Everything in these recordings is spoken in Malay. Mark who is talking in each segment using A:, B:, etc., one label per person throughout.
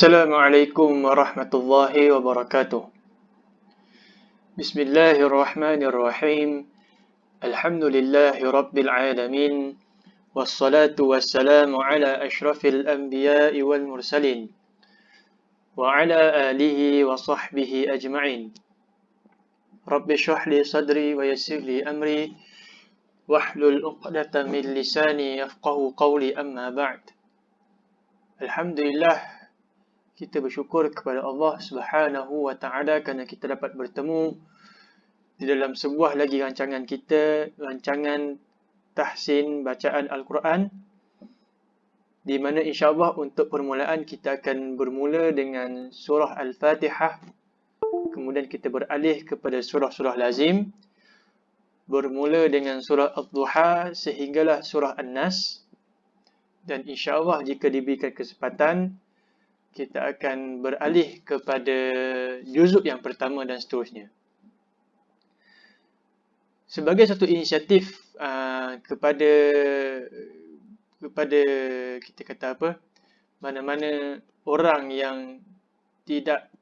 A: السلام عليكم ورحمة الله وبركاته. بسم الله الرحمن الرحيم. الحمد لله رب العالمين والصلاة والسلام على أشرف الأنبياء والمرسلين وعلى آله وصحبه أجمعين. رب اشرح لي صدري ويسر لي أمري واحلل عقدة من لساني يفقه قولي أما بعد. الحمد لله kita bersyukur kepada Allah Subhanahu wa taala kerana kita dapat bertemu di dalam sebuah lagi rancangan kita, rancangan tahsin bacaan Al-Quran di mana insya-Allah untuk permulaan kita akan bermula dengan surah Al-Fatihah. Kemudian kita beralih kepada surah-surah lazim bermula dengan surah Ad-Duha sehinggalah surah An-Nas. Dan insya-Allah jika diberikan kesempatan kita akan beralih kepada juzuk yang pertama dan seterusnya. Sebagai satu inisiatif uh, kepada kepada kita kata apa mana-mana orang yang tidak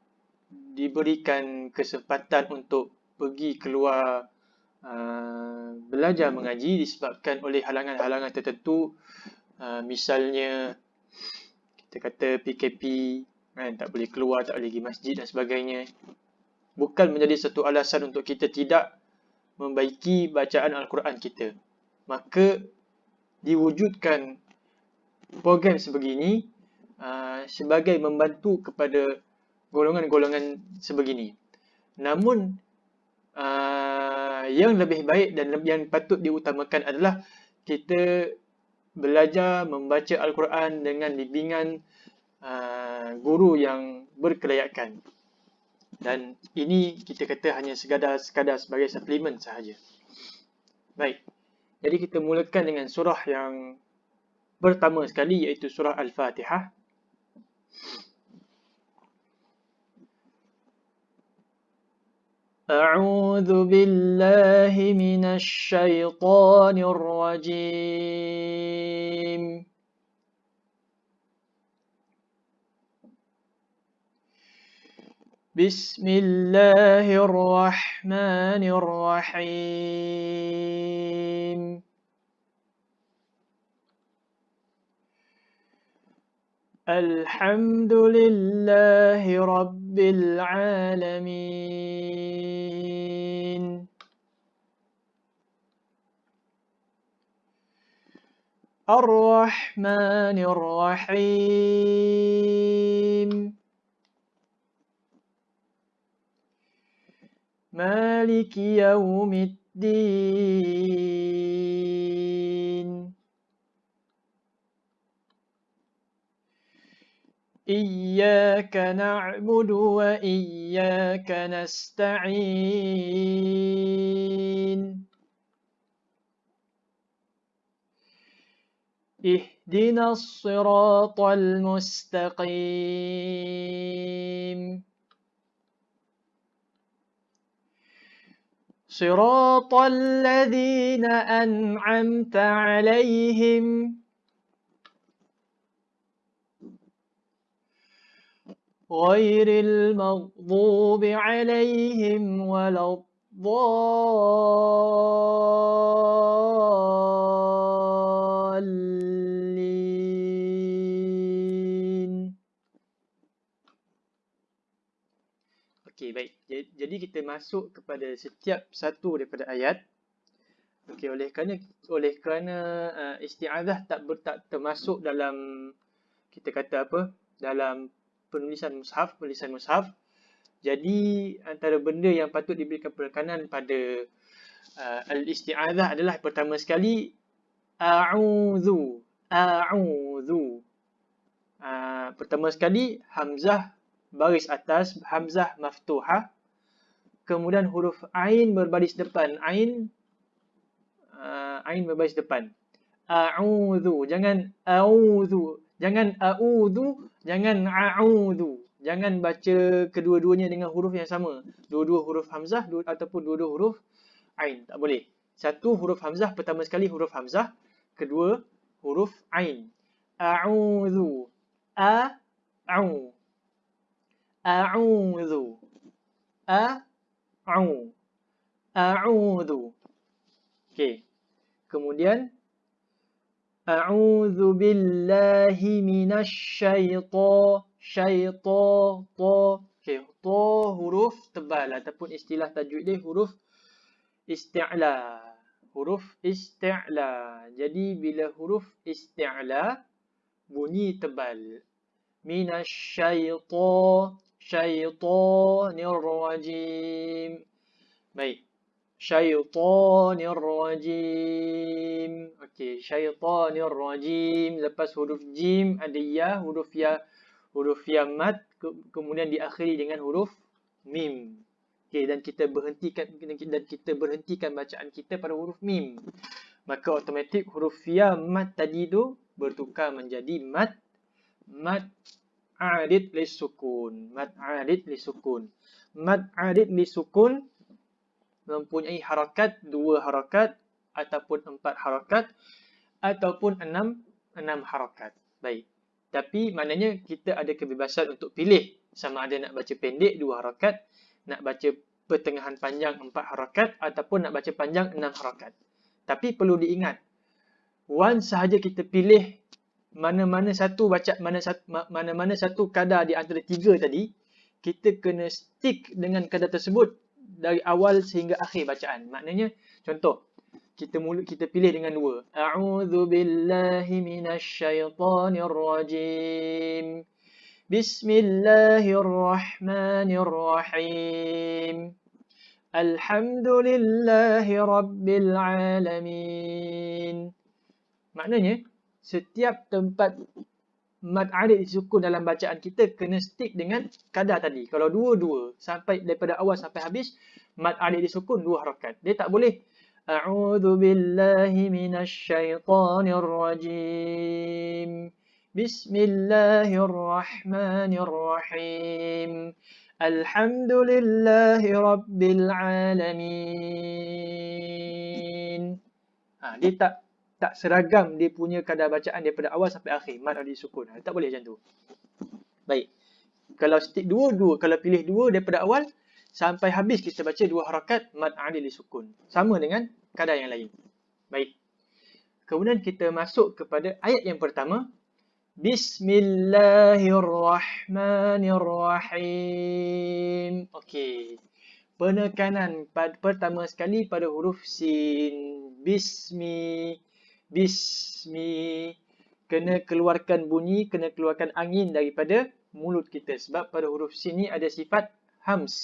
A: diberikan kesempatan untuk pergi keluar uh, belajar mengaji disebabkan oleh halangan-halangan tertentu uh, misalnya kita kata PKP kan tak boleh keluar tak boleh pergi masjid dan sebagainya. Bukan menjadi satu alasan untuk kita tidak membaiki bacaan al-Quran kita. Maka diwujudkan program sebegini uh, sebagai membantu kepada golongan-golongan sebegini. Namun uh, yang lebih baik dan yang patut diutamakan adalah kita belajar membaca Al-Quran dengan bimbingan uh, guru yang berkelayakan. Dan ini kita kata hanya sekadar, sekadar sebagai suplemen sahaja. Baik. Jadi kita mulakan dengan surah yang pertama sekali iaitu surah Al-Fatihah. أعوذ بالله من الشيطان الرجيم. بسم الله الرحمن الرحيم. الحمد لله العالمين. الرحمن الرحيم. مالك يوم الدين. إياك نعبد وإياك نستعين. اهدنا الصراط المستقيم. صراط الذين أنعمت عليهم. غير المغضوب عليهم ولا الضالين Okey, baik. Jadi kita masuk kepada setiap satu daripada ayat. Okey, oleh kerana oleh kerana uh, isti'adzah tak ber, tak termasuk dalam kita kata apa? Dalam penulisan mushaf, penulisan mushaf. Jadi antara benda yang patut diberikan penekanan pada uh, al-isti'adzah adalah pertama sekali a'udzu, a'udzu. Uh, pertama sekali hamzah baris atas, hamzah maftuhah. Kemudian huruf ain berbaris depan, ain uh, ain berbaris depan. A'udzu, jangan a'udzu, jangan a'udzu Jangan a'udhu. Jangan baca kedua-duanya dengan huruf yang sama. Dua-dua huruf hamzah dua, ataupun dua-dua huruf ain. Tak boleh. Satu huruf hamzah, pertama sekali huruf hamzah. Kedua huruf ain. A'udhu. A'u. A'udhu. A'u. A'udhu. Okey. Kemudian A'udzu billahi minasyaitan syaitan ta. Okey, ta huruf tebal ataupun istilah tajwid dia huruf isti'la. Huruf isti'la. Jadi bila huruf isti'la bunyi tebal. Minasyaitan syaitanir rajim. Baik. Syaitanir rajim. Okey, syaitanir rajim. Lepas huruf jim ada ya, huruf ya huruf ya mat kemudian diakhiri dengan huruf mim. Okey, dan kita berhentikan dan kita berhentikan bacaan kita pada huruf mim. Maka automatik huruf ya mat tadi tu bertukar menjadi mat mat arid li sukun. Mat arid li sukun. Mat arid li sukun mempunyai harakat dua harakat ataupun empat harakat ataupun enam enam harakat. Baik. Tapi maknanya kita ada kebebasan untuk pilih sama ada nak baca pendek dua harakat, nak baca pertengahan panjang empat harakat ataupun nak baca panjang enam harakat. Tapi perlu diingat, once sahaja kita pilih mana-mana satu baca mana mana-mana satu kadar di antara tiga tadi, kita kena stick dengan kadar tersebut dari awal sehingga akhir bacaan. Maknanya contoh kita mula kita pilih dengan dua. A'udzu billahi minasyaitonir rajim. Bismillahirrahmanirrahim. Alhamdulillahi rabbil alamin. Maknanya setiap tempat mad alif disukun dalam bacaan kita kena stick dengan kadar tadi. Kalau dua-dua sampai daripada awal sampai habis mad alif disukun dua harakat. Dia tak boleh A'udzu billahi minasyaitonir rajim. Bismillahirrahmanirrahim. Alhamdulillahi rabbil alamin. Ha, dia tak tak seragam dia punya kadar bacaan daripada awal sampai akhir. Mad ada sukun. Tak boleh macam tu. Baik. Kalau stick dua, dua. Kalau pilih dua daripada awal sampai habis kita baca dua harakat mad adil sukun. Sama dengan kadar yang lain. Baik. Kemudian kita masuk kepada ayat yang pertama. Bismillahirrahmanirrahim. Okey. Penekanan pertama sekali pada huruf sin. Bismi bismi. Kena keluarkan bunyi kena keluarkan angin daripada mulut kita. Sebab pada huruf sini ada sifat hams.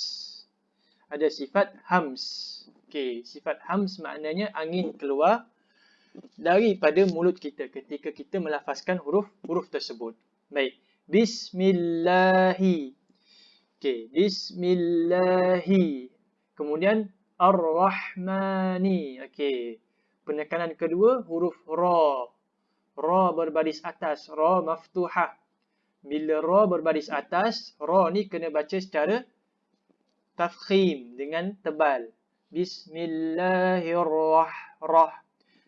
A: Ada sifat hams. Okey sifat hams maknanya angin keluar daripada mulut kita ketika kita melafazkan huruf huruf tersebut. Baik. Bismillahi. Okey bismillahi. Kemudian ar-rahmani. Okey penekanan kedua huruf ra. Ra berbaris atas, ra maftuhah. Bila ra berbaris atas, ra ni kena baca secara tafkhim dengan tebal. Bismillahirrahmanirrahim.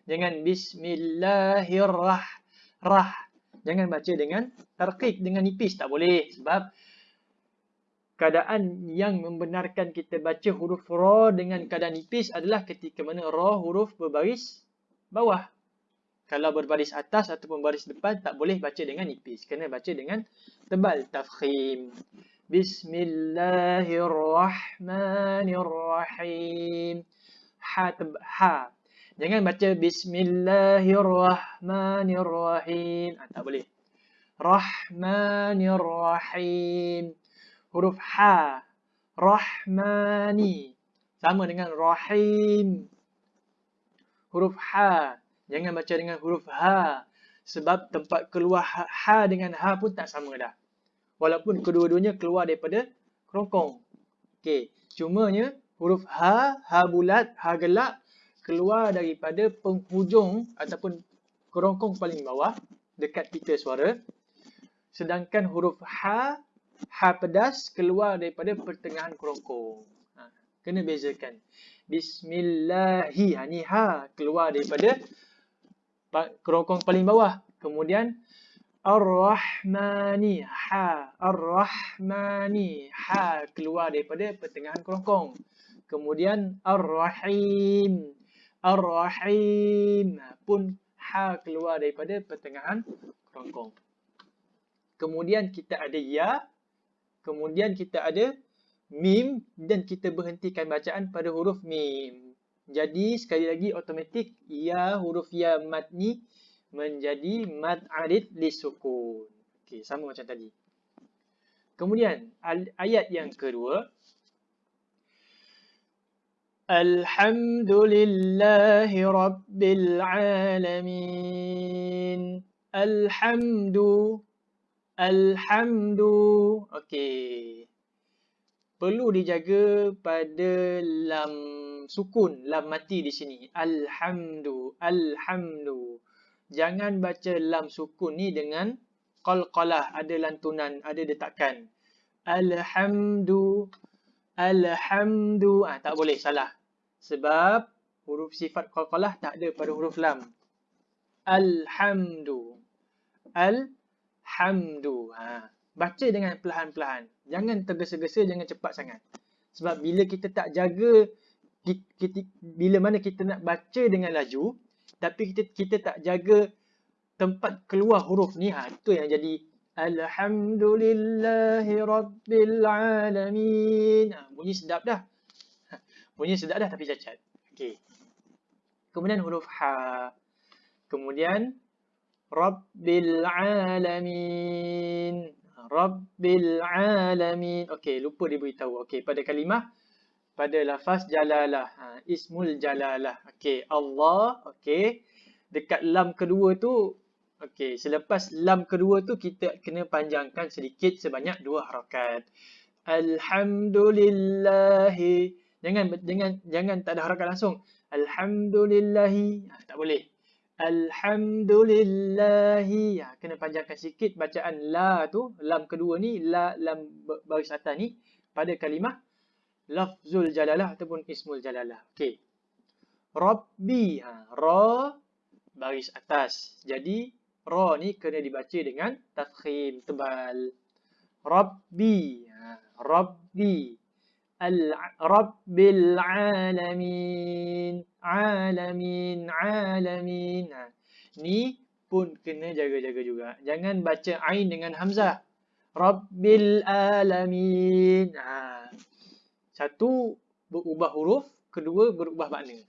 A: Jangan bismillahirrahmanirrahim. Jangan baca dengan tarqiq dengan nipis tak boleh sebab keadaan yang membenarkan kita baca huruf ra dengan keadaan nipis adalah ketika mana ra huruf berbaris bawah. Kalau berbaris atas ataupun baris depan tak boleh baca dengan nipis. Kena baca dengan tebal tafkhim. Bismillahirrahmanirrahim. Ha, ha. Jangan baca Bismillahirrahmanirrahim. Ha, tak boleh. Rahmanirrahim huruf ha. Rahmani. Sama dengan rahim. Huruf ha. Jangan baca dengan huruf ha. Sebab tempat keluar ha dengan ha pun tak sama dah. Walaupun kedua-duanya keluar daripada kerongkong. Okey cumanya huruf ha ha bulat ha gelap keluar daripada penghujung ataupun kerongkong paling bawah dekat pita suara. Sedangkan huruf ha ha pedas keluar daripada pertengahan kerongkong. Ha, kena bezakan. Bismillahi. Ha, ni ha keluar daripada kerongkong paling bawah. Kemudian Ar-Rahmani. Ha. Ar-Rahmani. Ha keluar daripada pertengahan kerongkong. Kemudian Ar-Rahim. Ar-Rahim pun ha keluar daripada pertengahan kerongkong. Kemudian kita ada ya. Kemudian kita ada mim dan kita berhentikan bacaan pada huruf mim. Jadi sekali lagi automatik ya huruf ya mad ni menjadi mad arid li sukun. Okey, sama macam tadi. Kemudian ayat yang kedua Alhamdulillahi Rabbil Alamin. Alhamdu. Alhamdu. Okey. Perlu dijaga pada lam sukun, lam mati di sini. Alhamdu. Alhamdu. Jangan baca lam sukun ni dengan qalqalah. Ada lantunan, ada detakan. Alhamdu. Alhamdu. Ah, tak boleh, salah. Sebab huruf sifat qalqalah tak ada pada huruf lam. Alhamdu. Alhamdu. Ha. Baca dengan perlahan-perlahan. Jangan tergesa-gesa, jangan cepat sangat. Sebab bila kita tak jaga, kita, kita, bila mana kita nak baca dengan laju, tapi kita kita tak jaga tempat keluar huruf ni, ha, itu yang jadi Alhamdulillahi Rabbil Alamin. Ha, bunyi sedap dah. Bunyi sedap dah tapi cacat. Okey. Kemudian huruf ha. Kemudian Rabbil alamin. Rabbil alamin. Okey, lupa diberitahu. Okey, pada kalimah pada lafaz jalalah. Ha, ismul jalalah. Okey, Allah. Okey. Dekat lam kedua tu Okey, selepas lam kedua tu kita kena panjangkan sedikit sebanyak dua harakat. Alhamdulillahi Jangan jangan jangan tak ada harakat langsung. Alhamdulillahi. Ha, tak boleh. Alhamdulillahi. Ha, kena panjangkan sikit bacaan la tu, lam kedua ni, la lam baris atas ni pada kalimah lafzul jalalah ataupun ismul jalalah. Okey. Rabbi. Ha, ra baris atas. Jadi ra ni kena dibaca dengan tafkhim tebal. Rabbi. Ha, Rabbi. Rabbil alamin. Alamin, alamin. Ha. Ni pun kena jaga-jaga juga. Jangan baca ain dengan hamzah. Rabbil alamin. Ha. Satu berubah huruf, kedua berubah makna.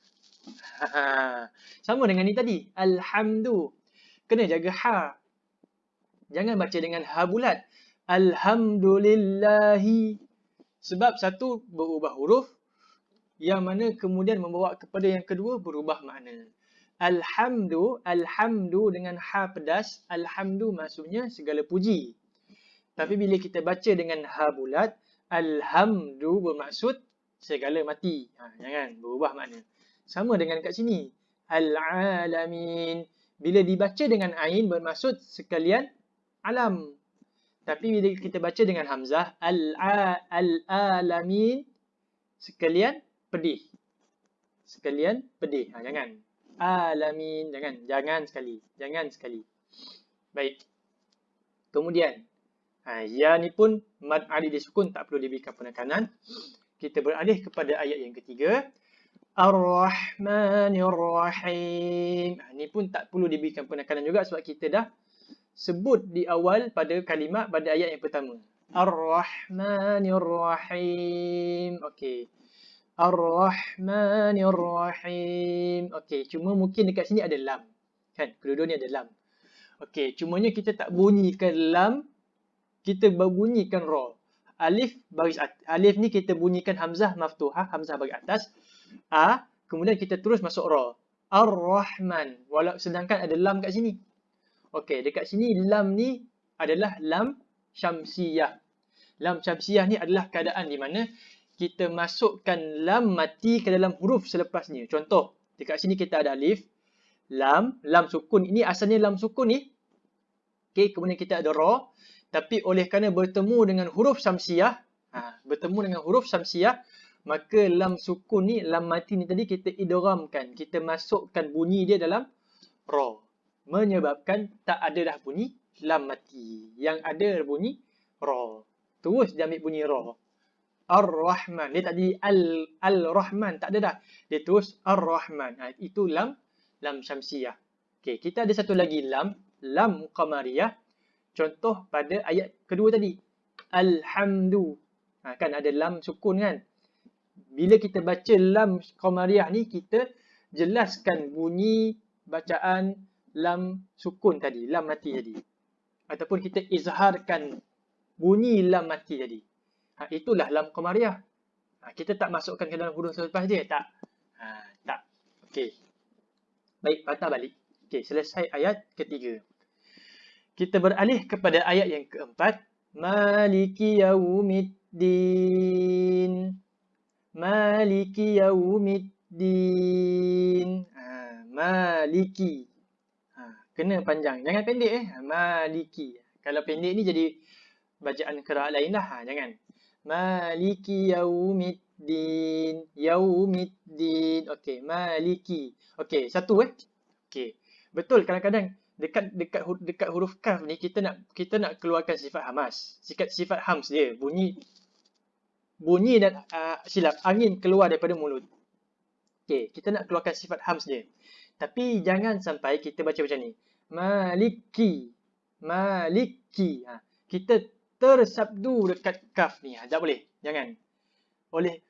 A: Ha. Sama dengan ni tadi. Alhamdu. Kena jaga ha. Jangan baca dengan ha bulat. Alhamdulillahi. Sebab satu berubah huruf yang mana kemudian membawa kepada yang kedua berubah makna. Alhamdu, alhamdu dengan ha pedas, alhamdu maksudnya segala puji. Tapi bila kita baca dengan ha bulat, alhamdu bermaksud segala mati. Ha, jangan berubah makna. Sama dengan kat sini. Al-alamin. Bila dibaca dengan ain bermaksud sekalian alam. Tapi bila kita baca dengan hamzah al-alamin sekalian pedih. Sekalian pedih. Ha, jangan. Alamin. Jangan. Jangan sekali. Jangan sekali. Baik. Kemudian. Ha, ya ni pun mad alih disukun. Tak perlu diberikan penekanan. Kita beralih kepada ayat yang ketiga. Ar-Rahmanir-Rahim. Ha, ni pun tak perlu diberikan penekanan juga sebab kita dah sebut di awal pada kalimat pada ayat yang pertama. Ar-Rahmanir-Rahim. Okey. Ar-Rahmanir-Rahim. Okey, cuma mungkin dekat sini ada lam. Kan? Kedua-dua ni ada lam. Okey, cumanya kita tak bunyikan lam, kita bunyikan ra. Alif baris alif ni kita bunyikan hamzah maftuhah, hamzah baris atas. A, kemudian kita terus masuk ra. Ar-Rahman. Walau sedangkan ada lam kat sini. Okey, dekat sini lam ni adalah lam syamsiyah. Lam syamsiyah ni adalah keadaan di mana kita masukkan lam mati ke dalam huruf selepasnya. Contoh, dekat sini kita ada alif, lam, lam sukun. Ini asalnya lam sukun ni. Okey, kemudian kita ada ra. Tapi oleh kerana bertemu dengan huruf syamsiyah, ha, bertemu dengan huruf syamsiyah, maka lam sukun ni, lam mati ni tadi kita idramkan. Kita masukkan bunyi dia dalam ra menyebabkan tak ada dah bunyi lam mati. Yang ada bunyi ra. Terus dia ambil bunyi ra. Ar-Rahman. Dia tak jadi Al, Al-Rahman. Tak ada dah. Dia terus Ar-Rahman. Ha, itu lam, lam syamsiyah. Okay, kita ada satu lagi lam. Lam qamariyah. Contoh pada ayat kedua tadi. Alhamdu. Ha, kan ada lam sukun kan. Bila kita baca lam qamariyah ni, kita jelaskan bunyi bacaan lam sukun tadi. Lam mati tadi. Ataupun kita izharkan bunyi lam mati tadi. Ha, itulah lam qamariyah. Ha, kita tak masukkan ke dalam huruf selepas dia. Tak. Ha, tak. Okey. Baik, patah balik. Okey, selesai ayat ketiga. Kita beralih kepada ayat yang keempat. Maliki yaumiddin. Maliki yaumiddin. Ha, maliki. Ha, kena panjang. Jangan pendek eh. Maliki. Kalau pendek ni jadi bacaan kerah lain lah. Ha, jangan. Maliki yaumiddin. Yaumiddin. Okey, maliki. Okey, satu eh. Okey. Betul kadang-kadang dekat dekat dekat huruf kaf ni kita nak kita nak keluarkan sifat hamas. Sifat sifat hams dia. Bunyi bunyi dan uh, silap angin keluar daripada mulut. Okey, kita nak keluarkan sifat hams dia. Tapi jangan sampai kita baca macam ni. Maliki. Maliki. Ha, kita tersabdu dekat kaf ni. Ha, tak boleh. Jangan. Oleh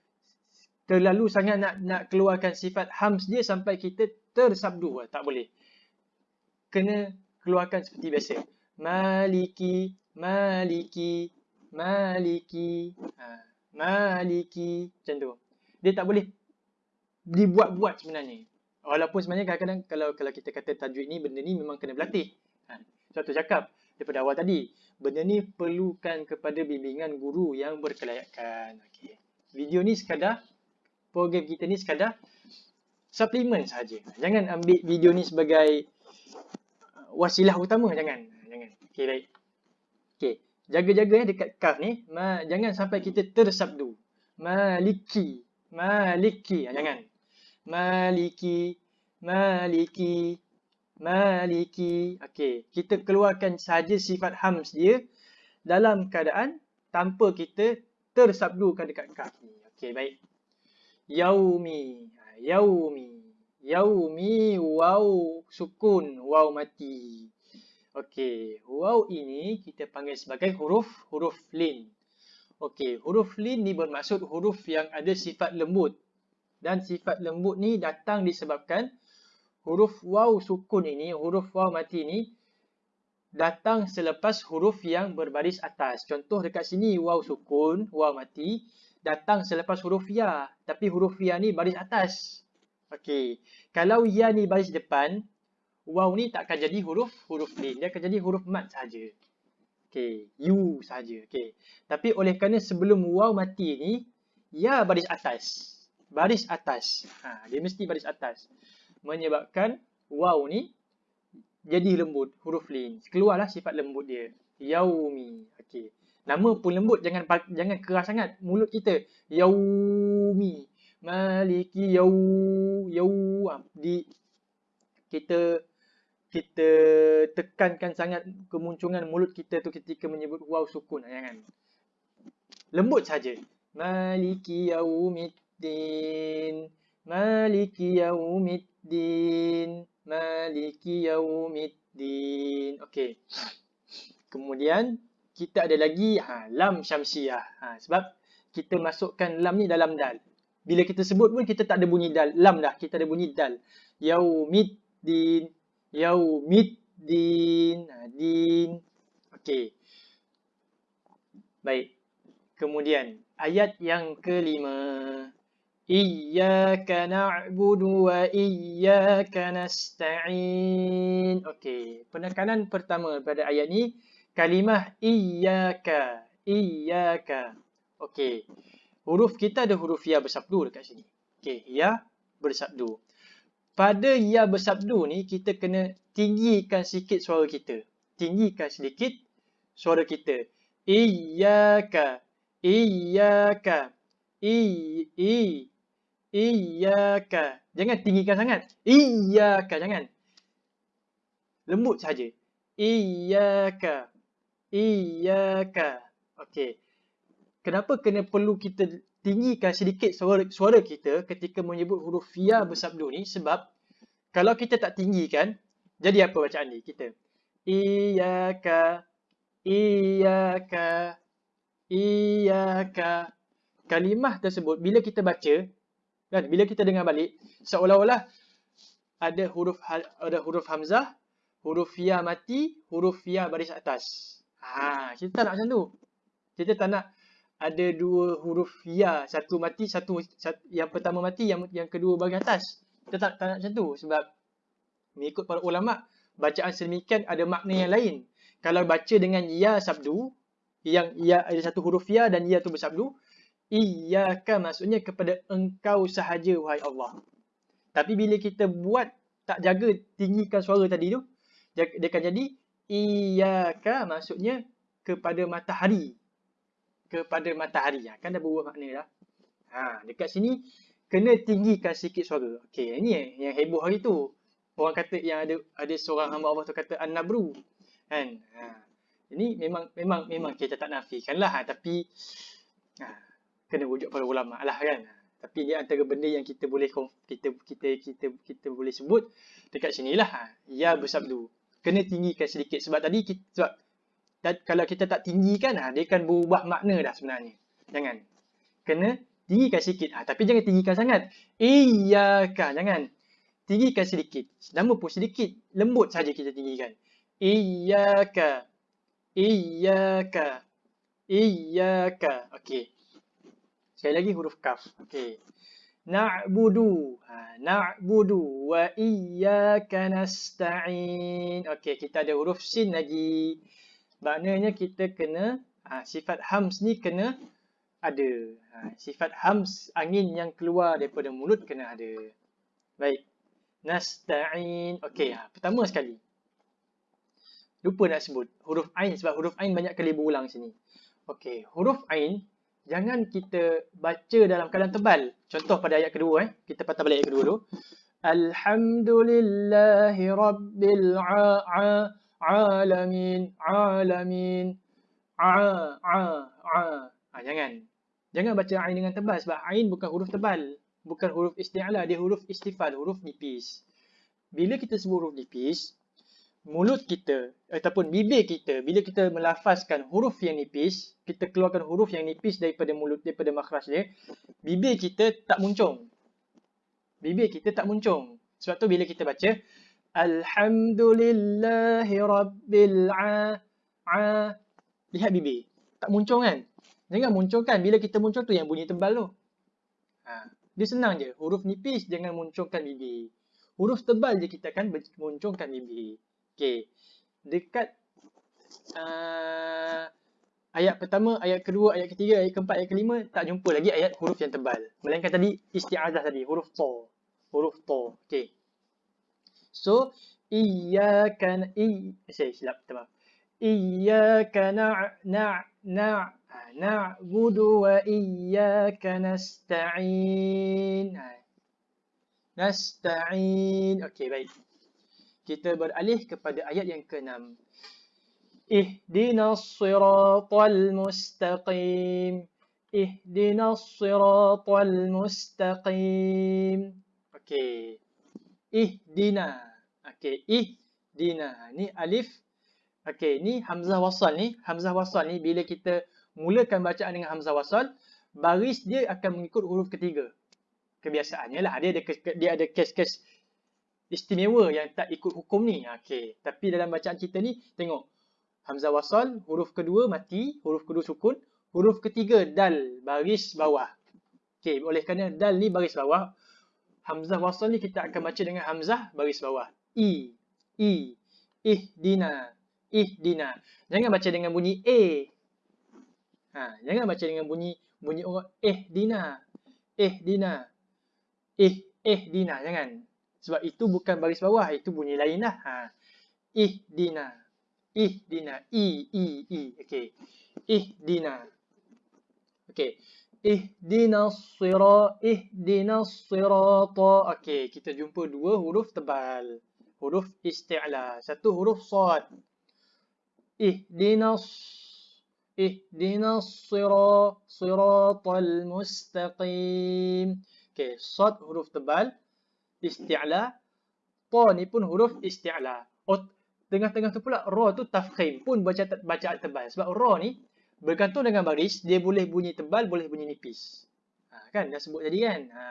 A: terlalu sangat nak nak keluarkan sifat hams dia sampai kita tersabdu. Ha, tak boleh. Kena keluarkan seperti biasa. Maliki, maliki, maliki. Ha, maliki. Macam tu. Dia tak boleh dibuat-buat sebenarnya. Walaupun sebenarnya kadang-kadang kalau kalau kita kata tajwid ni, benda ni memang kena berlatih. Ha, suatu cakap daripada awal tadi. Benda ni perlukan kepada bimbingan guru yang berkelayakan. Okay. Video ni sekadar, program kita ni sekadar suplemen saja. Jangan ambil video ni sebagai uh, wasilah utama. Jangan. Jangan. Okay, baik. Okay. Jaga-jaga eh dekat kaf ni. Ma, jangan sampai kita tersabdu. Maliki. Maliki. Ha, jangan. Maliki. Maliki. Maliki. Okey, kita keluarkan saja sifat hams dia dalam keadaan tanpa kita tersabdukan dekat kaf ni. Okey, baik. Yaumi. Ha, yaumi. Yaumi waw sukun waw mati. Okey, waw ini kita panggil sebagai huruf huruf lin. Okey, huruf lin ni bermaksud huruf yang ada sifat lembut. Dan sifat lembut ni datang disebabkan huruf waw sukun ini, huruf waw mati ini datang selepas huruf yang berbaris atas. Contoh dekat sini waw sukun, waw mati datang selepas huruf ya. Tapi huruf ya ni baris atas. Okey. Kalau ya ni baris depan, waw ni tak akan jadi huruf huruf lin. Dia akan jadi huruf mat saja. Okey, u saja. Okey. Tapi oleh kerana sebelum waw mati ni ya baris atas. Baris atas. Ha, dia mesti baris atas menyebabkan waw ni jadi lembut huruf lin. Keluarlah sifat lembut dia. Yaumi. Okey. Nama pun lembut jangan jangan keras sangat mulut kita. Yaumi. Maliki yau yau ha, di kita kita tekankan sangat kemunculan mulut kita tu ketika menyebut waw sukun ha, jangan. Lembut saja. Maliki yaumiddin. Maliki yaumiddin. Maliki yaumiddin. Okey. Kemudian kita ada lagi ha, lam syamsiah. Ha, sebab kita masukkan lam ni dalam dal. Bila kita sebut pun kita tak ada bunyi dal. Lam dah. Kita ada bunyi dal. Yaumiddin. Yaumiddin. Ha, din. Okey. Baik. Kemudian ayat yang kelima. Iyyaka na'budu wa iyyaka nasta'in. Okey, penekanan pertama pada ayat ni kalimah iyyaka, iyyaka. Okey. Huruf kita ada huruf ya bersabdu dekat sini. Okey, ya bersabdu. Pada ya bersabdu ni kita kena tinggikan sikit suara kita. Tinggikan sedikit suara kita. Iyyaka, iyyaka. I, i, Iyaka. Jangan tinggikan sangat. Iyaka. Jangan. Lembut saja. Iyaka. Iyaka. Okey. Kenapa kena perlu kita tinggikan sedikit suara, suara kita ketika menyebut huruf ya bersabdu ni? Sebab kalau kita tak tinggikan, jadi apa bacaan ni kita? Iyaka. Iyaka. Iyaka. Kalimah tersebut bila kita baca, kan bila kita dengar balik, seolah-olah ada huruf ada huruf hamzah, huruf ya mati, huruf ya baris atas. Ha, kita tak nak macam tu. Kita tak nak ada dua huruf ya, satu mati, satu, satu yang pertama mati, yang yang kedua bagian atas. Kita tak, tak nak macam tu sebab mengikut para ulama, bacaan sedemikian ada makna yang lain. Kalau baca dengan ya sabdu, yang ya ada satu huruf ya dan ya tu bersabdu, iyyaka maksudnya kepada engkau sahaja wahai Allah. Tapi bila kita buat tak jaga tinggikan suara tadi tu, dia akan jadi Iyaka maksudnya kepada matahari. Kepada matahari. Ha, kan dah berubah makna dah. Ha, dekat sini kena tinggikan sikit suara. Okey, ini yang heboh hari tu. Orang kata yang ada ada seorang hamba Allah tu kata an-nabru. Kan? Ha. Ini memang memang memang kita tak nafikan lah ha, tapi ha, kena wujud pada ulama lah kan. Tapi dia antara benda yang kita boleh kita kita kita kita boleh sebut dekat sinilah ha. Ya bersabdu. Kena tinggikan sedikit sebab tadi kita, sebab kalau kita tak tinggikan ha, dia akan berubah makna dah sebenarnya. Jangan. Kena tinggikan sikit. Ha, tapi jangan tinggikan sangat. Iyaka. Jangan. Tinggikan sedikit. Nama pun sedikit. Lembut saja kita tinggikan. Iyaka. Iyaka. Iyaka. Okey. Sekali lagi huruf kaf. Okey. Na'budu. Ha, na'budu wa iyyaka nasta'in. Okey, kita ada huruf sin lagi. Maknanya kita kena ha, sifat hams ni kena ada. Ha, sifat hams angin yang keluar daripada mulut kena ada. Baik. Nasta'in. Okey, ha, pertama sekali. Lupa nak sebut huruf ain sebab huruf ain banyak kali berulang sini. Okey, huruf ain jangan kita baca dalam keadaan tebal. Contoh pada ayat kedua eh. Kita patah balik ayat kedua dulu. Alhamdulillahi rabbil alamin alamin a a a. Ha, jangan. Jangan baca ain dengan tebal sebab ain bukan huruf tebal. Bukan huruf isti'ala, dia huruf istifal, huruf nipis. Bila kita sebut huruf nipis, mulut kita ataupun bibir kita bila kita melafazkan huruf yang nipis, kita keluarkan huruf yang nipis daripada mulut daripada makhraj dia, bibir kita tak muncung. Bibir kita tak muncung. Sebab tu bila kita baca alhamdulillahi rabbil a lihat bibir tak muncung kan? Jangan muncungkan bila kita muncung tu yang bunyi tebal tu. Ha, dia senang je. Huruf nipis jangan muncungkan bibir. Huruf tebal je kita akan muncungkan bibir. Okey. Dekat uh, ayat pertama, ayat kedua, ayat ketiga, ayat keempat, ayat kelima tak jumpa lagi ayat huruf yang tebal. Melainkan tadi isti'azah tadi, huruf to. Huruf to. Okey. So, iyyaka i saya silap tebal. Iyyaka na na na na'budu wa iyyaka nasta'in. Nasta'in. Okey, baik kita beralih kepada ayat yang ke-6. Ihdinas siratal mustaqim. Ihdinas siratal mustaqim. Okey. Ihdina. Okey, ihdina. Ni alif. Okey, ni hamzah wasal ni. Hamzah wasal ni bila kita mulakan bacaan dengan hamzah wasal, baris dia akan mengikut huruf ketiga. Kebiasaannya lah. Dia ada dia ada kes-kes istimewa yang tak ikut hukum ni. Ha, okey. Tapi dalam bacaan kita ni, tengok. Hamzah wasal, huruf kedua mati, huruf kedua sukun. Huruf ketiga dal, baris bawah. Okey, oleh kerana dal ni baris bawah, Hamzah wasal ni kita akan baca dengan Hamzah baris bawah. I, I, ihdina, ihdina. Jangan baca dengan bunyi A. Ha, jangan baca dengan bunyi bunyi orang ihdina, ihdina, ih, ihdina. Jangan. Sebab itu bukan baris bawah, itu bunyi lain lah. Ha. Ihdina. Ihdina. I, I, I. Okey. Ihdina. Okey. Ihdina sira, ihdina sirata. Okey, kita jumpa dua huruf tebal. Huruf isti'la. Satu huruf sad. ihdinas ihdinas sira siratal mustaqim. Okey, sad huruf tebal isti'la. Ta ni pun huruf isti'la. Oh, tengah-tengah tu pula ra tu tafkhim pun baca bacaan tebal sebab ra ni bergantung dengan baris dia boleh bunyi tebal boleh bunyi nipis. Ha, kan dah sebut tadi kan. Ha.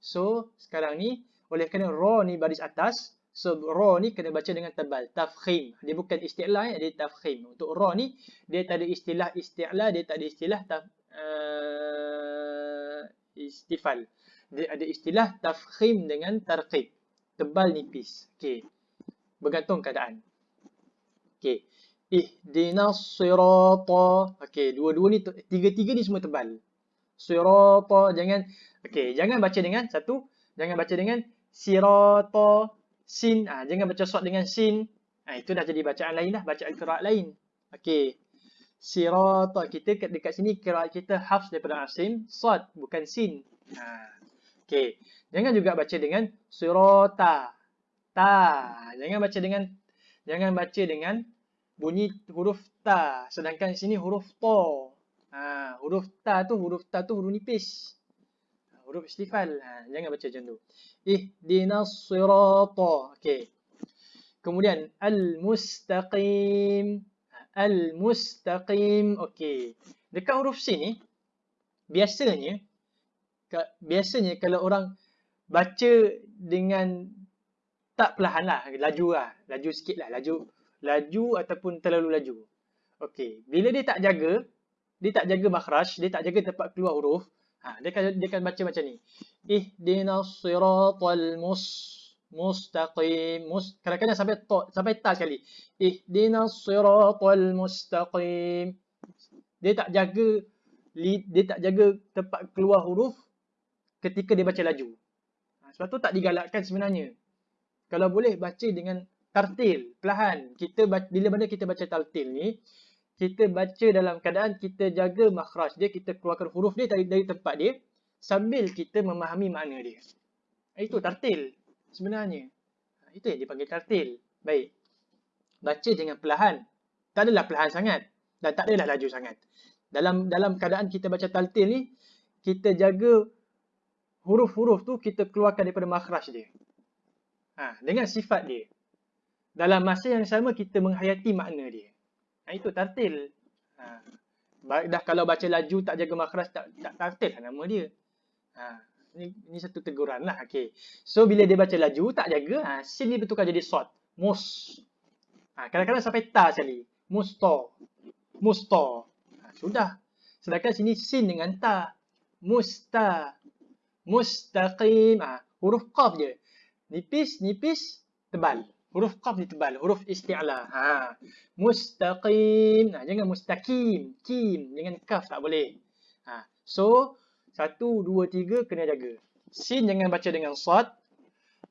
A: So sekarang ni oleh kerana ra ni baris atas So ra ni kena baca dengan tebal. Tafkhim. Dia bukan istilah ya, dia tafkhim. Untuk ra ni dia tak ada istilah istilah, dia tak ada istilah taf, uh, istifal. Dia ada istilah tafkhim dengan tarqib. Tebal nipis. Okey. Bergantung keadaan. Okey. Ihdinas sirata. Okey, dua-dua ni tiga-tiga ni semua tebal. Sirata jangan okey, jangan baca dengan satu, jangan baca dengan sirata sin. Ha, jangan baca sod dengan sin. Ha, itu dah jadi bacaan lain dah. Bacaan kiraat lain. Okey. Sirata. Kita dekat sini kiraat kita hafs daripada asim. Sod bukan sin. Ha. Okey. Jangan juga baca dengan sirata. Ta. Jangan baca dengan jangan baca dengan bunyi huruf ta. Sedangkan sini huruf to. Ha, huruf ta tu huruf ta tu huruf nipis huruf istifal. Ha, jangan baca macam tu. Ihdinas sirata. Okey. Kemudian al-mustaqim. Al-mustaqim. Okey. Dekat huruf sin ni biasanya biasanya kalau orang baca dengan tak perlahan lah, laju lah, laju sikit lah, laju, laju ataupun terlalu laju. Okey, bila dia tak jaga, dia tak jaga makhraj, dia tak jaga tempat keluar huruf, Ha, dia akan dia akan baca macam ni. Ihdinas siratal mus mustaqim. Mus kadang-kadang sampai to, sampai ta sekali. Ihdinas siratal mustaqim. Dia tak jaga dia tak jaga tempat keluar huruf ketika dia baca laju. Ha, sebab tu tak digalakkan sebenarnya. Kalau boleh baca dengan tartil, perlahan. Kita bila mana kita baca tartil ni, kita baca dalam keadaan kita jaga makhraj dia, kita keluarkan huruf dia dari, dari tempat dia sambil kita memahami makna dia. Itu tartil sebenarnya. Itu yang dipanggil tartil. Baik. Baca dengan perlahan. Tak adalah perlahan sangat dan tak adalah laju sangat. Dalam dalam keadaan kita baca tartil ni, kita jaga huruf-huruf tu kita keluarkan daripada makhraj dia. Ha, dengan sifat dia. Dalam masa yang sama kita menghayati makna dia. Ha, itu tartil. Ha. Dah kalau baca laju tak jaga makhraj tak, tak tartil lah nama dia. Ha. Ini, ini satu teguran lah. Okay. So bila dia baca laju tak jaga, ha, sin ni betulkan jadi short. Mus. Ha, kadang-kadang sampai ta sekali. Musto. Musto. Ha, sudah. Sedangkan sini sin dengan ta. Musta. Mustaqim. Ha, huruf qaf je. Nipis, nipis, tebal. Huruf qaf ni tebal. Huruf isti'la. Ha. Mustaqim. Ha. Jangan mustaqim. Kim. Dengan kaf tak boleh. Ha. So, satu, dua, tiga kena jaga. Sin jangan baca dengan sad.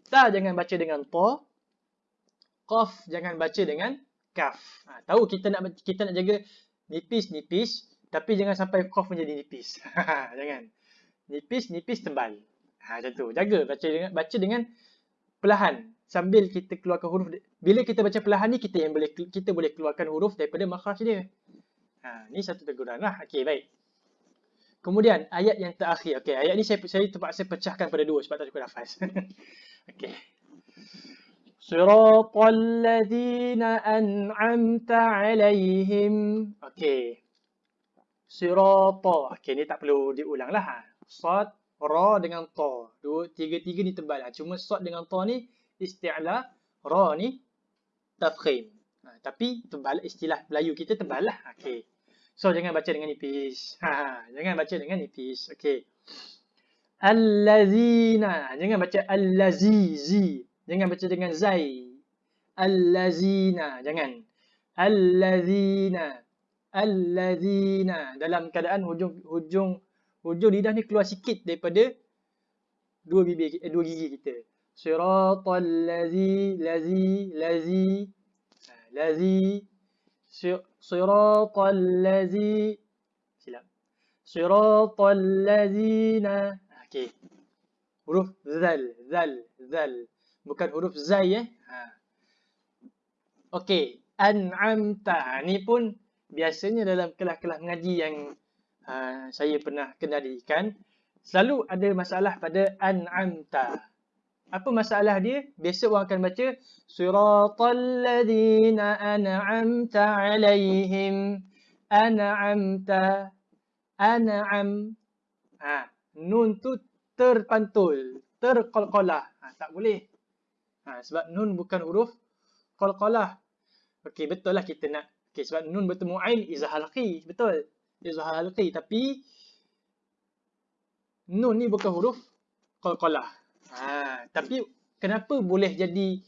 A: Ta jangan baca dengan to. Qaf jangan baca dengan kaf. Ha. Tahu kita nak kita nak jaga nipis-nipis. Tapi jangan sampai qaf menjadi nipis. jangan. Nipis-nipis tebal. Ha, macam tu. Jaga. Baca dengan, baca dengan perlahan sambil kita keluarkan huruf bila kita baca perlahan ni kita yang boleh kita boleh keluarkan huruf daripada makhraj dia. Ha ni satu teguran lah. Okey baik. Kemudian ayat yang terakhir. Okey ayat ni saya saya terpaksa pecahkan pada dua sebab tak cukup nafas. Okey. Siratal ladzina an'amta alaihim. Okey. Sirata. Okey ni tak perlu diulang lah. Ha. Sad, ra dengan ta. Tiga-tiga ni tebal. Ha. Cuma sad dengan ta ni isti'la ra ni tafkhim. Ha, tapi tebal istilah Melayu kita tebal lah. Okay. So jangan baca dengan nipis. Ha, ha, jangan baca dengan nipis. Okay. Allazina. Jangan baca allazizi. Jangan baca dengan zai. Allazina. Jangan. Allazina. Allazina. Dalam keadaan hujung hujung hujung lidah ni keluar sikit daripada dua bibir eh, dua gigi kita. Siratal lazi lazi lazi. Ha, lazi. Siratal lazi. Silap. Siratal lazina. Okey huruf zal zal zal. Bukan huruf zai eh? Ha. Okey an'amta. Ha, ni pun biasanya dalam kelas-kelas mengaji yang uh, saya pernah kendalikan selalu ada masalah pada an'amta. Apa masalah dia? Biasa orang akan baca siratal ladzina an'amta alaihim an'amta an'am. Ha, nun tu terpantul, terqalqalah. Ha, tak boleh. Ha, sebab nun bukan huruf qalqalah. Okey, betul lah kita nak. Okey, sebab nun bertemu ain izah halqi. Betul. Izah halqi. Tapi nun ni bukan huruf qalqalah. Ha, tapi kenapa boleh jadi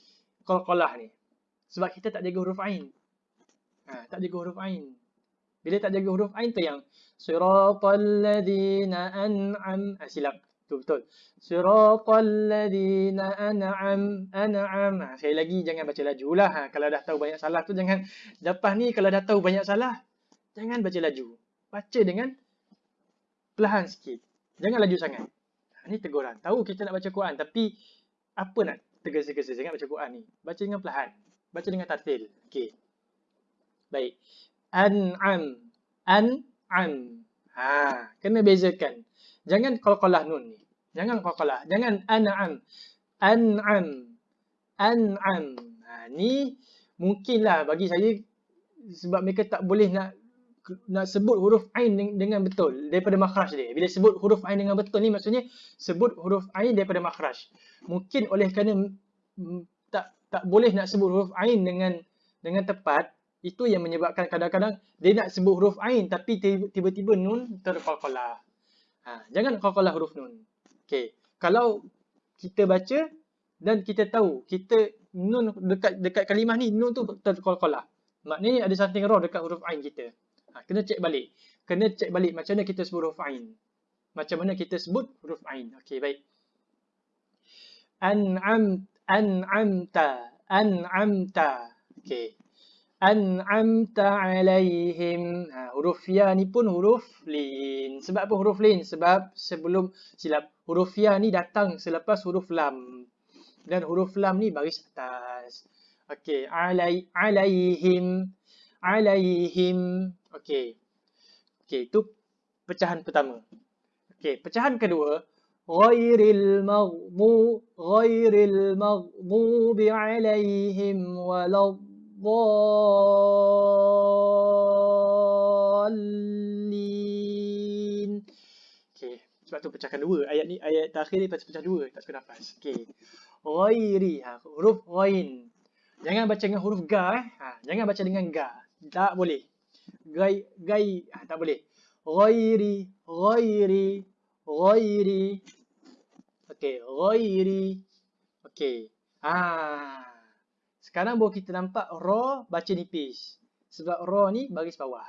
A: qalqalah ni? Sebab kita tak jaga huruf ain. Ha, tak jaga huruf ain. Bila tak jaga huruf ain tu yang siratal ladzina an'am ha, silap. Tu betul. Siratal ladzina an'am an'am. Ha, sekali lagi jangan baca laju lah. Ha, kalau dah tahu banyak salah tu jangan lepas ni kalau dah tahu banyak salah jangan baca laju. Baca dengan perlahan sikit. Jangan laju sangat. Ini teguran. Tahu kita nak baca Quran tapi apa nak tergesa-gesa sangat baca Quran ni? Baca dengan perlahan. Baca dengan tartil. Okey. Baik. An'am. An'am. Ha, kena bezakan. Jangan qalqalah nun ni. Jangan qalqalah. Jangan an'am. An'am. An'am. Ha, ni mungkinlah bagi saya sebab mereka tak boleh nak nak sebut huruf ain dengan betul daripada makhraj dia. Bila sebut huruf ain dengan betul ni maksudnya sebut huruf ain daripada makhraj. Mungkin oleh kerana tak tak boleh nak sebut huruf ain dengan dengan tepat, itu yang menyebabkan kadang-kadang dia nak sebut huruf ain tapi tiba-tiba nun terqalqalah. Ha, jangan qalqalah huruf nun. Okey. Kalau kita baca dan kita tahu kita nun dekat dekat kalimah ni nun tu terqalqalah. Maknanya ada something wrong dekat huruf ain kita. Ha, kena cek balik. Kena cek balik macam mana kita sebut huruf ain. Macam mana kita sebut huruf ain. Okey, baik. An'am an'amta an'amta. Okey. An'amta alaihim. Ha, huruf ya ni pun huruf lin. Sebab apa huruf lin? Sebab sebelum silap huruf ya ni datang selepas huruf lam. Dan huruf lam ni baris atas. Okey, alai alaihim alaihim Okey. Okey, itu pecahan pertama. Okey, pecahan kedua, ghairil maghdu ghairil maghdubi alaihim waladdallin. Okey, sebab tu pecahkan dua. Ayat ni ayat terakhir ni pecah dua, tak cukup nafas. Okey. Ghairi, ha, huruf ghain. Jangan baca dengan huruf ga eh. Ha, jangan baca dengan ga. Tak boleh gai gai ah, tak boleh. Ghairi ghairi ghairi. Okey ghairi. Okey. Ah sekarang baru kita nampak ra baca nipis. Sebab ra ni baris bawah.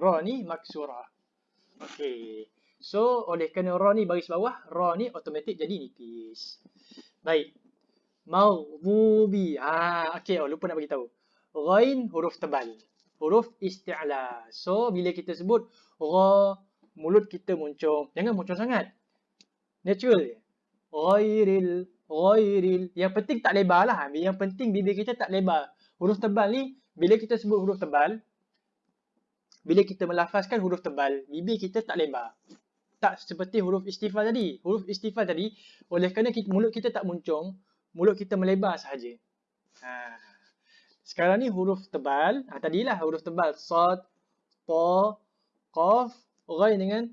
A: Ra ni maksurah okey. So oleh kerana ra ni baris bawah ra ni automatik jadi nipis. Baik. Maghdubi. Ah okey. Oh lupa nak bagi tahu ghain huruf tebal huruf isti'la. So, bila kita sebut ra, mulut kita muncung. Jangan muncung sangat. Natural. Ghairil, ghairil. Yang penting tak lebar lah. Yang penting bibir kita tak lebar. Huruf tebal ni, bila kita sebut huruf tebal, bila kita melafazkan huruf tebal, bibir kita tak lebar. Tak seperti huruf istifal tadi. Huruf istifal tadi, oleh kerana kita, mulut kita tak muncung, mulut kita melebar sahaja. Haa. Sekarang ni huruf tebal. Ha, tadilah huruf tebal. Sad, Ta, Qaf, Ghain dengan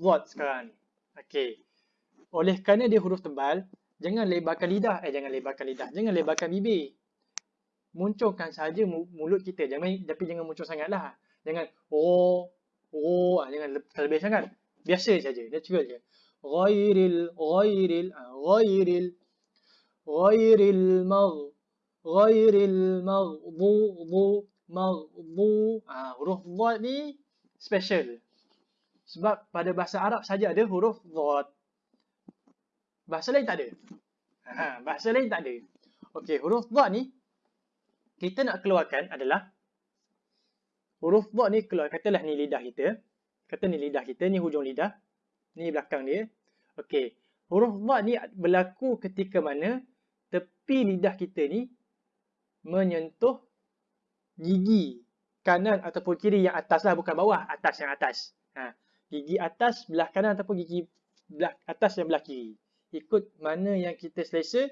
A: Zod sekarang ni. Okey. Oleh kerana dia huruf tebal, jangan lebarkan lidah. Eh, jangan lebarkan lidah. Jangan lebarkan bibir. Muncungkan saja mulut kita. Jangan, tapi jangan muncul sangatlah. Jangan, oh, oh, ha, jangan terlebih sangat. Biasa saja. Natural je. Ghairil, ghairil, ha, ghairil, ghairil magh, ghairil maghdubu maghdu ah huruf dhad ni special. Sebab pada bahasa Arab saja ada huruf dhad bahasa lain tak ada. Ha bahasa lain tak ada. Okey huruf dhad ni kita nak keluarkan adalah huruf dhad ni keluar katalah ni lidah kita. Kata ni lidah kita ni hujung lidah ni belakang dia. Okey huruf dhad ni berlaku ketika mana tepi lidah kita ni menyentuh gigi kanan ataupun kiri yang atas lah bukan bawah atas yang atas ha. gigi atas belah kanan ataupun gigi belah atas yang belah kiri ikut mana yang kita selesa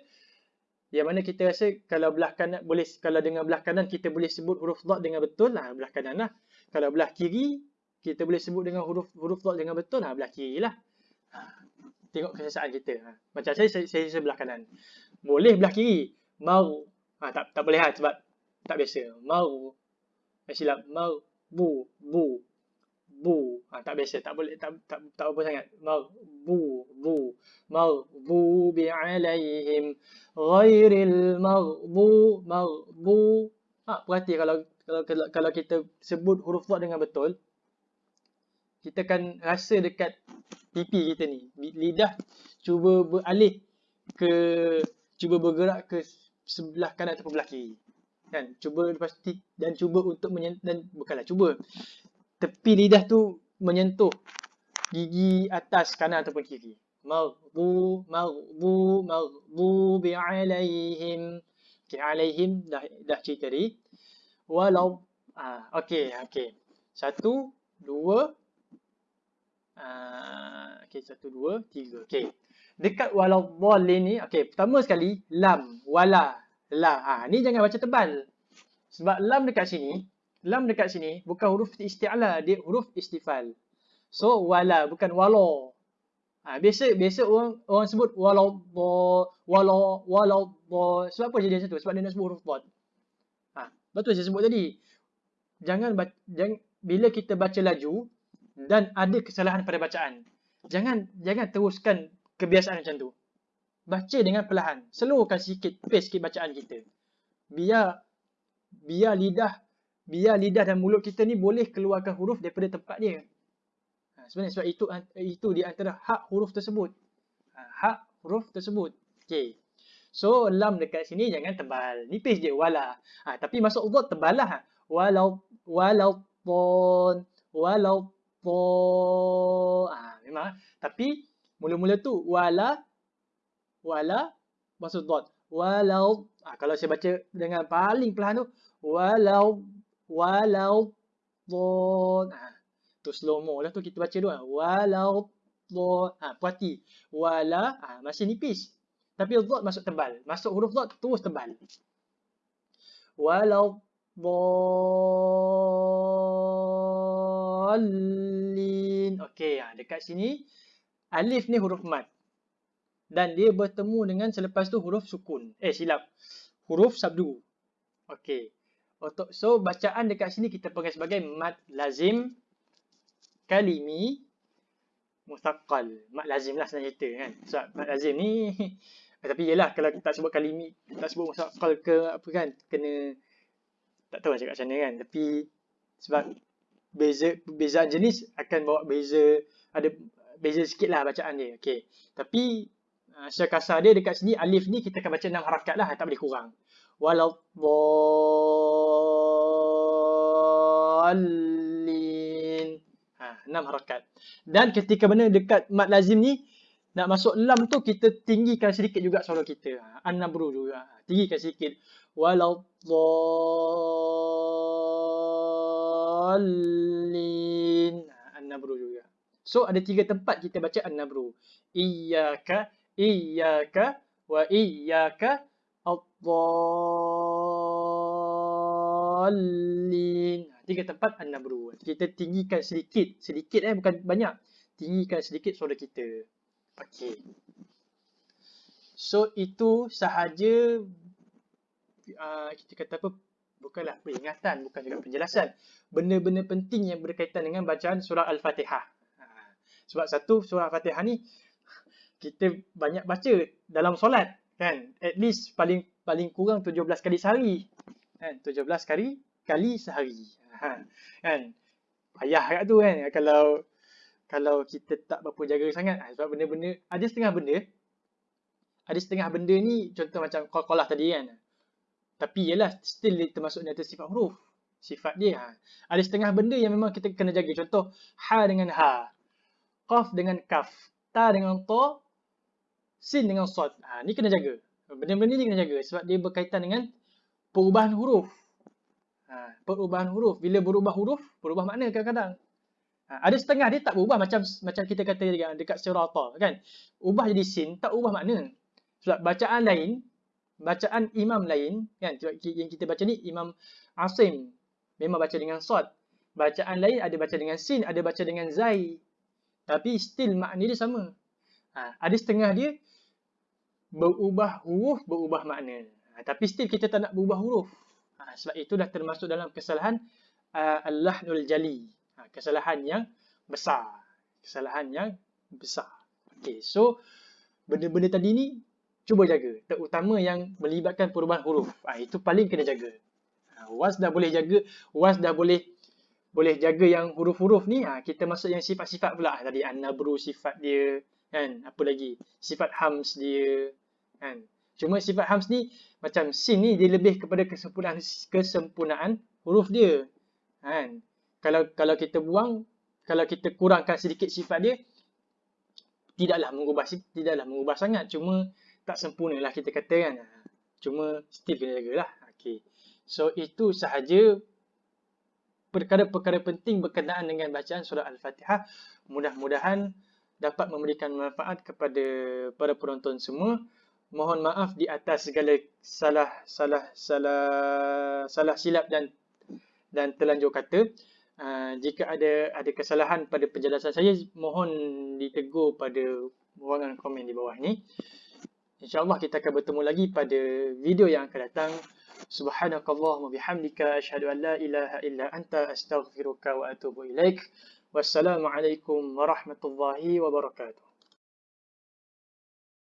A: yang mana kita rasa kalau belah kanan boleh kalau dengan belah kanan kita boleh sebut huruf dot dengan betul lah belah kanan lah kalau belah kiri kita boleh sebut dengan huruf huruf dot dengan betul lah belah kiri lah ha. tengok kesesaan kita ha. macam saya saya, saya sebelah kanan boleh belah kiri mau ha, tak tak boleh lah sebab tak biasa. Mau. Eh, silap. Mau. Bu. Bu. Bu. Ha, tak biasa. Tak boleh tak tak tak apa sangat. Mau. Bu. Bu. Mau. Bu bi alaihim ghairil maghbu maghbu. Ha perhati kalau kalau kalau kita sebut huruf dot dengan betul kita akan rasa dekat pipi kita ni. Lidah cuba beralih ke cuba bergerak ke sebelah kanan atau sebelah kiri kan cuba pasti dan cuba untuk menyentuh dan bukanlah cuba tepi lidah tu menyentuh gigi atas kanan ataupun kiri. Maghdu, maghdu, maghdubi alaihim. Okay, alaihim dah, dah cerita tadi. Walau, ah, okay, okay. Satu, dua, ah, okay, satu, dua, tiga. Okay. Dekat walau boleh ni, okay, pertama sekali, lam, wala, la. Ah, ni jangan baca tebal. Sebab lam dekat sini, lam dekat sini bukan huruf isti'la, dia huruf istifal. So wala bukan wala. Ha, biasa biasa orang orang sebut walau walau walau sebab apa jadi satu sebab dia nak sebut huruf dot. Ha, betul saya sebut tadi. Jangan jangan bila kita baca laju dan ada kesalahan pada bacaan. Jangan jangan teruskan kebiasaan macam tu. Baca dengan perlahan. Slowkan sikit pace sikit bacaan kita. Biar biar lidah biar lidah dan mulut kita ni boleh keluarkan huruf daripada tempat dia. Ha, sebenarnya sebab itu itu di antara hak huruf tersebut. Ha, hak huruf tersebut. Okey. So lam dekat sini jangan tebal. Nipis je wala. Ha, tapi masuk dot tebal lah. Walau walau pon walau po. Ha, memang. Tapi mula-mula tu wala wala masuk dot. Walau ha, kalau saya baca dengan paling perlahan tu walau walau dhon ha tu slow mo lah tu kita baca dulu ha. walau dhon ha perhati wala ha masih nipis. Tapi dhot masuk tebal. Masuk huruf dhot terus tebal. Walau dhalin okey ha dekat sini alif ni huruf mat dan dia bertemu dengan selepas tu huruf sukun. Eh silap. Huruf sabdu. Okey. So bacaan dekat sini kita panggil sebagai mad lazim kalimi mustaqal. Mad lazim lah sebenarnya cerita kan. So mad lazim ni tapi yelah kalau kita tak sebut kalimi, tak sebut mustaqal ke apa kan? Kena tak tahu cakap macam mana kan. Tapi sebab beza perbezaan jenis akan bawa beza. Ada beza sikit lah bacaan dia. Okay. Tapi uh, secara kasar dia dekat sini alif ni kita akan baca enam harakat lah tak boleh kurang waladhdallin. Ha, enam harakat. Dan ketika mana dekat mat lazim ni nak masuk lam tu kita tinggikan sedikit juga suara kita. Ha, an-nabru juga. Ha, tinggikan sedikit. Waladhdallin. So ada tiga tempat kita baca an-nabru. Iyyaka, iyyaka wa iyyaka Ad-dallin. Ha, tiga tempat an-nabru. Kita tinggikan sedikit. Sedikit eh, bukan banyak. Tinggikan sedikit suara kita. Okey. So, itu sahaja uh, kita kata apa, bukanlah peringatan, bukan juga penjelasan. Benda-benda penting yang berkaitan dengan bacaan surah Al-Fatihah. Sebab satu, surah Al-Fatihah ni kita banyak baca dalam solat. Kan? At least paling paling kurang 17 kali sehari. Kan? 17 kali kali sehari. Ha. Kan? Payah kat tu kan kalau kalau kita tak berapa jaga sangat ha, sebab benda-benda ada setengah benda ada setengah benda ni contoh macam qalqalah tadi kan. Tapi ialah still termasuk dalam sifat huruf. Sifat dia. Ha. Ada setengah benda yang memang kita kena jaga. Contoh ha dengan ha. Qaf dengan kaf. Ta dengan ta. Sin dengan sod. Ha, ni kena jaga. Benda-benda ni kena jaga sebab dia berkaitan dengan perubahan huruf. Ha, perubahan huruf. Bila berubah huruf, berubah makna kadang-kadang. Ha, ada setengah dia tak berubah macam macam kita kata dekat, dekat sirata kan. Ubah jadi sin, tak ubah makna. Sebab bacaan lain, bacaan imam lain kan yang kita baca ni imam Asim memang baca dengan sad. Bacaan lain ada baca dengan sin, ada baca dengan zai. Tapi still makna dia sama. Ha, ada setengah dia berubah huruf, berubah makna. Ha, tapi still kita tak nak berubah huruf. Ha, sebab itu dah termasuk dalam kesalahan uh, al-lahnul jali ha, kesalahan yang besar. Kesalahan yang besar. Okay, so benda-benda tadi ni cuba jaga. Terutama yang melibatkan perubahan huruf. Ha, itu paling kena jaga. Ha, once dah boleh jaga, once dah boleh boleh jaga yang huruf-huruf ni, ha, kita masuk yang sifat-sifat pula. Tadi an-nabru sifat dia, kan? Apa lagi? Sifat hams dia, kan? Cuma sifat hams ni macam sin ni dia lebih kepada kesempurnaan kesempurnaan huruf dia. Kan? kalau kalau kita buang, kalau kita kurangkan sedikit sifat dia, tidaklah mengubah tidaklah mengubah sangat. Cuma tak sempurna lah kita kata kan. Cuma still kena jagalah. Okay. So itu sahaja perkara-perkara penting berkenaan dengan bacaan surah Al-Fatihah. Mudah-mudahan dapat memberikan manfaat kepada para penonton semua. Mohon maaf di atas segala salah salah salah salah silap dan dan terlanjur kata. Ah, jika ada ada kesalahan pada penjelasan saya, mohon ditegur pada ruangan komen di bawah ini. InsyaAllah kita akan bertemu lagi pada video yang akan datang. Subhanakallahumma bihamdika ashhadu an la ilaha illa anta astaghfiruka wa atubu ilaik. Wassalamualaikum warahmatullahi wabarakatuh.